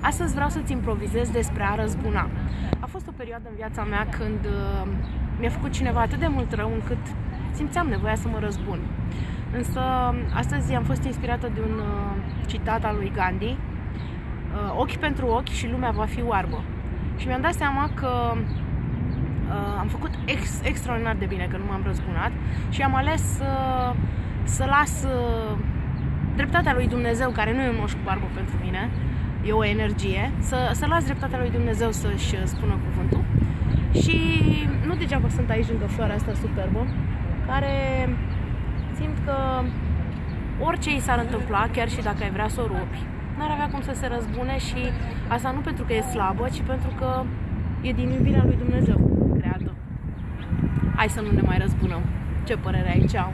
Astăzi vreau să-ți improvizez despre a răzbuna. A fost o perioadă în viața mea când uh, mi-a făcut cineva atât de mult rău încât simțeam nevoia să mă răzbun. Însă astăzi am fost inspirată de un uh, citat al lui Gandhi uh, Ochi pentru ochi și lumea va fi oarbă. Și mi-am dat seama că uh, am făcut ex, extraordinar de bine că nu m-am răzbunat și am ales uh, să las uh, dreptatea lui Dumnezeu, care nu e un moș cu barbă pentru mine, e o energie, să, să las dreptatea lui Dumnezeu să-și spună cuvântul. Și nu degeaba sunt aici lângă floarea asta superbă, care simt că orice i s-ar întâmpla, chiar și dacă ai vrea să o rupi, n-ar avea cum să se răzbune și asta nu pentru că e slabă, ci pentru că e din iubirea lui Dumnezeu creată. Hai să nu ne mai răzbunăm. Ce părere ai? Ceau!